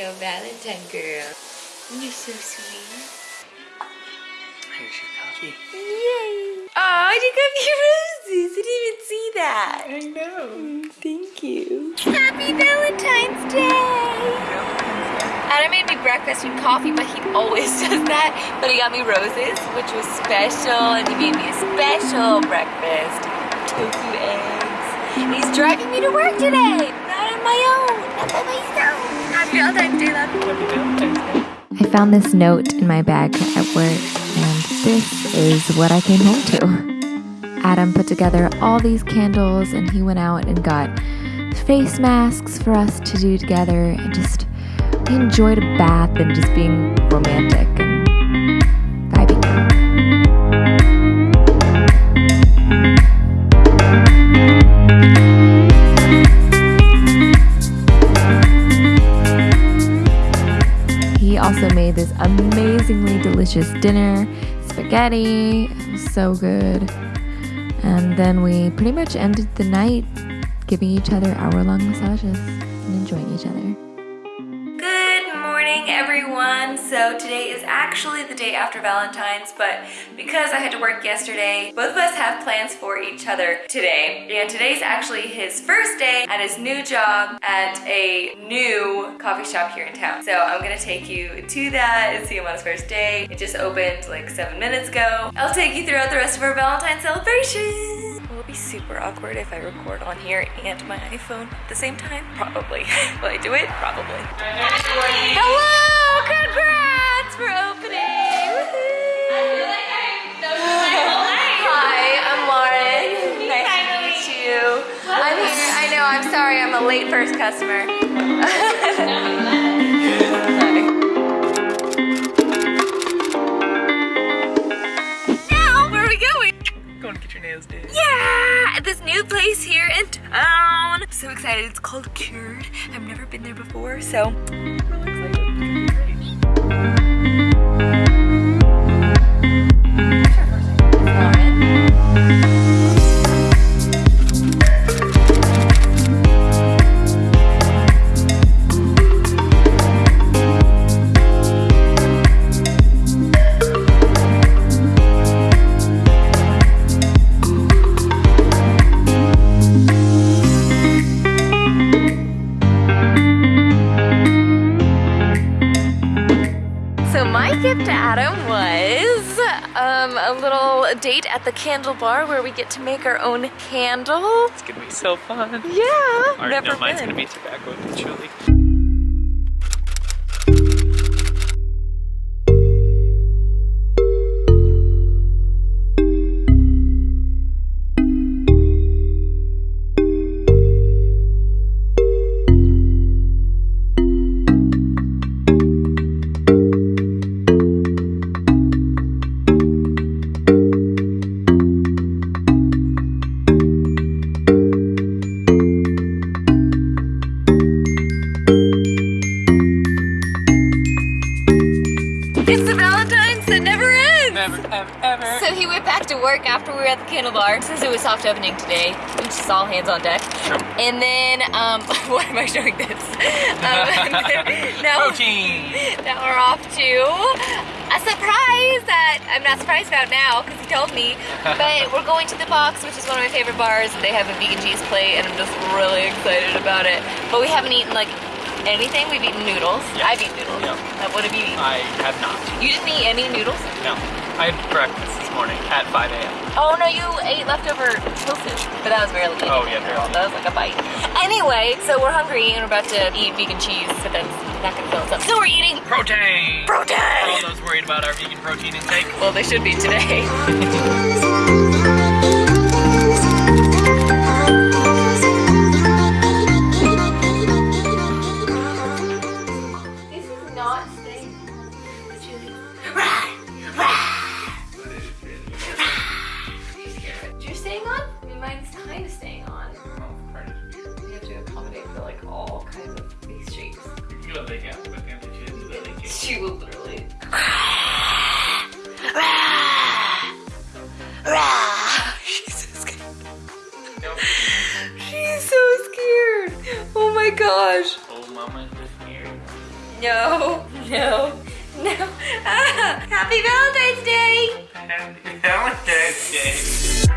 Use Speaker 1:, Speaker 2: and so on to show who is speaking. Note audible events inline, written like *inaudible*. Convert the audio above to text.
Speaker 1: your Valentine girl. You're so sweet.
Speaker 2: Here's your coffee.
Speaker 1: Yay! Oh, you got me *laughs* roses. I didn't even see that.
Speaker 2: I know.
Speaker 1: Mm, thank you. Happy Valentine's Day! Adam made me breakfast and coffee, but he always *laughs* does that. But he got me roses, which was special, and he made me a special breakfast. Tofu eggs. And he's driving me to work today. My own. Not by myself. Happy Valentine's Day, love.
Speaker 3: I found this note in my bag at work, and this is what I came home to. Adam put together all these candles, and he went out and got face masks for us to do together, and just we enjoyed a bath and just being romantic made this amazingly delicious dinner, spaghetti, so good. And then we pretty much ended the night giving each other hour long massages and enjoying each other.
Speaker 1: Morning, everyone. So today is actually the day after Valentine's, but because I had to work yesterday, both of us have plans for each other today. And today's actually his first day at his new job at a new coffee shop here in town. So I'm gonna take you to that and see him on his first day. It just opened like seven minutes ago. I'll take you throughout the rest of our Valentine's celebration. Be super awkward if I record on here and my iPhone at the same time? Probably. *laughs* Will I do it? Probably. Hello! Congrats for opening! Woohoo! Hi, I'm Lauren. *laughs* Nice to meet you. I'm here. I know. I'm sorry. I'm a late first customer. *laughs* excited. It's called Cured. I've never been there before, so
Speaker 2: I'm really excited.
Speaker 1: So my gift to Adam was um, a little date at the candle bar where we get to make our own candle.
Speaker 2: It's gonna be so fun.
Speaker 1: Yeah, never
Speaker 2: no, mine's
Speaker 1: been.
Speaker 2: gonna be tobacco and patchouli.
Speaker 1: It's the Valentine's that never ends.
Speaker 2: Never, ever, ever.
Speaker 1: So he went back to work after we were at the candle bar since it was soft opening today, which is all hands on deck.
Speaker 2: Sure.
Speaker 1: And then, um, *laughs* why am I showing this? Um, *laughs* now,
Speaker 2: Protein.
Speaker 1: now we're off to a surprise that I'm not surprised about now because he told me. But we're going to the Box, which is one of my favorite bars. They have a vegan cheese plate, and I'm just really excited about it. But we haven't eaten like anything. We've eaten noodles. I've eaten noodles. Uh, What have you eaten?
Speaker 2: I have not.
Speaker 1: You didn't eat any noodles?
Speaker 2: No. I had breakfast this morning at 5 a.m.
Speaker 1: Oh no, you ate leftover tofu, but that was barely.
Speaker 2: Oh, yeah, barely.
Speaker 1: That was like a bite. Anyway, so we're hungry and we're about to eat vegan cheese, but that's not gonna fill us up. So we're eating
Speaker 2: Protein! For all those worried about our vegan protein intake.
Speaker 1: Well, they should be today. *laughs* mine's kind of staying on. You have to accommodate for like all kinds of face shapes. She will literally. She's so scared. She's so scared. Oh my gosh.
Speaker 2: Oh, mama, just scary.
Speaker 1: No, no, no. Ah, *laughs* happy Valentine's Day!
Speaker 2: Happy Valentine's Day.